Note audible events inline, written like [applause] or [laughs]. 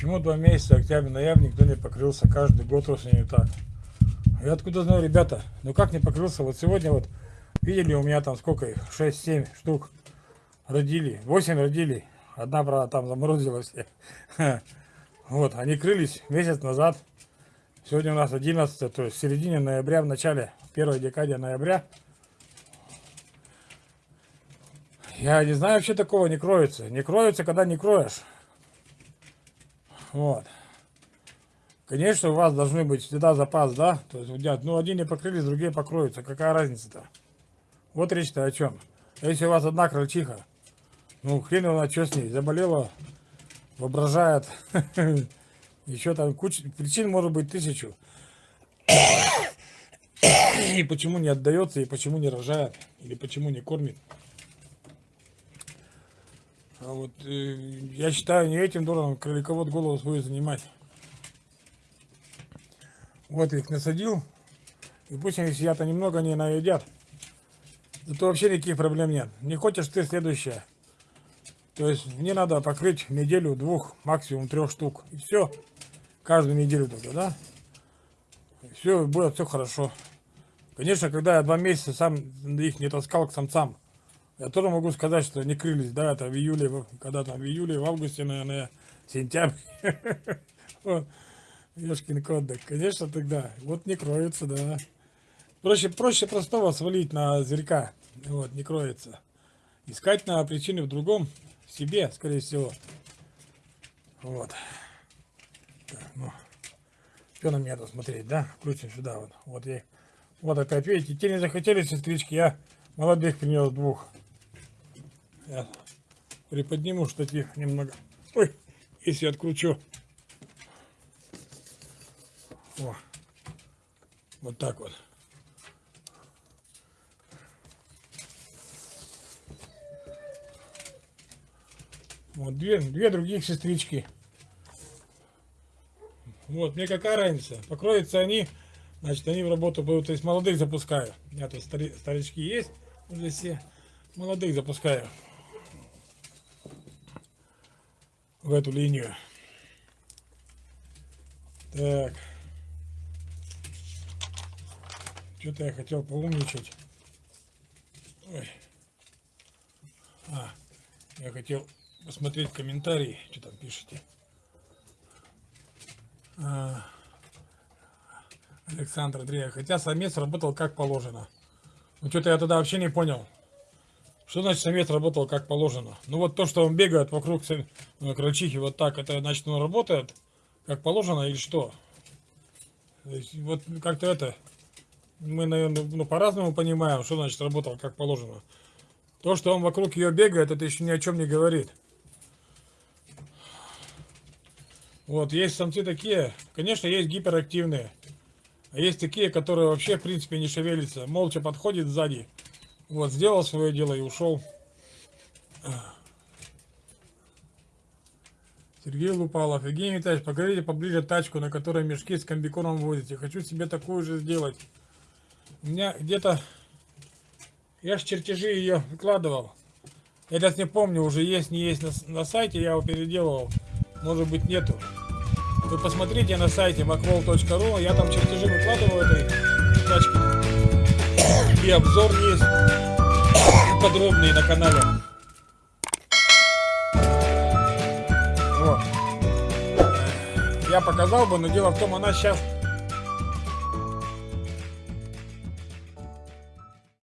Почему два месяца, октябрь, ноябрь, никто не покрылся, каждый год осенью так. Я откуда знаю, ребята, ну как не покрылся, вот сегодня вот, видели у меня там сколько их, 6-7 штук родили, 8 родили, одна, правда, там заморозилась. [laughs] Вот, они крылись месяц назад, сегодня у нас 11, то есть в середине ноября, в начале, первой декаде ноября. Я не знаю, вообще такого не кроется. Не кроется, когда не кроешь. Вот. Конечно, у вас должны быть всегда запас, да? То есть, вот, ну, один не покрылись, другие покроются. Какая разница-то? Вот речь-то о чем. Если у вас одна крольчиха, ну, хрен его что с ней, заболела, воображает. [laughs] Еще там куча, причин может быть тысячу. [coughs] И почему не отдается, и почему не рожает, или почему не кормит. А вот э, я считаю, не этим должен кроликовод голову свою занимать. Вот их насадил. И пусть они сидят, немного не наедят. Зато вообще никаких проблем нет. Не хочешь ты следующее. То есть мне надо покрыть неделю, двух, максимум трех штук. И все. Каждую неделю только, да? И все, будет все хорошо. Конечно, когда я два месяца сам их не таскал к самцам, я тоже могу сказать, что они крылись, да, это в июле, когда там в июле, в августе, наверное, сентябрь. Ешкин кот, да, конечно, тогда. Вот не кроется, да. Проще, проще простого свалить на зверька. Вот, не кроется. Искать на причины в другом, себе, скорее всего. Вот. Так, ну. Что на меня тут смотреть, да? Крутим сюда вот. Вот я. Вот опять, видите, те не захотели сестрички, я молодых принес двух. Я приподниму штатив немного. Ой, если откручу. О, вот так вот. Вот две, две других сестрички. Вот, мне какая разница? Покроются они, значит, они в работу будут. То есть молодых запускаю. У меня тут стари, старички есть уже все. Молодых запускаю в эту линию. Так. Что-то я хотел поумничать. Ой. А, я хотел посмотреть комментарии, что там пишете. А, Александр Андреев. Хотя самец работал как положено. Ну что-то я тогда вообще не понял. Что значит самец работал как положено? Ну вот то, что он бегает вокруг ну, крольчихи вот так, это значит он работает как положено или что? Вот как-то это, мы, наверное, ну, по-разному понимаем, что значит работал как положено. То, что он вокруг ее бегает, это еще ни о чем не говорит. Вот, есть самцы такие, конечно, есть гиперактивные. А есть такие, которые вообще, в принципе, не шевелятся. Молча подходит сзади вот, сделал свое дело и ушел. Сергей Лупалов. Евгений Витальевич, покажите поближе тачку, на которой мешки с комбиконом возите. Хочу себе такую же сделать. У меня где-то... Я ж чертежи ее выкладывал. Я сейчас не помню, уже есть, не есть на, на сайте, я его переделывал. Может быть нету. Вы посмотрите на сайте macwall.ru, я там чертежи выкладывал этой тачки и обзор есть подробный на канале. Вот. Я показал бы, но дело в том, она сейчас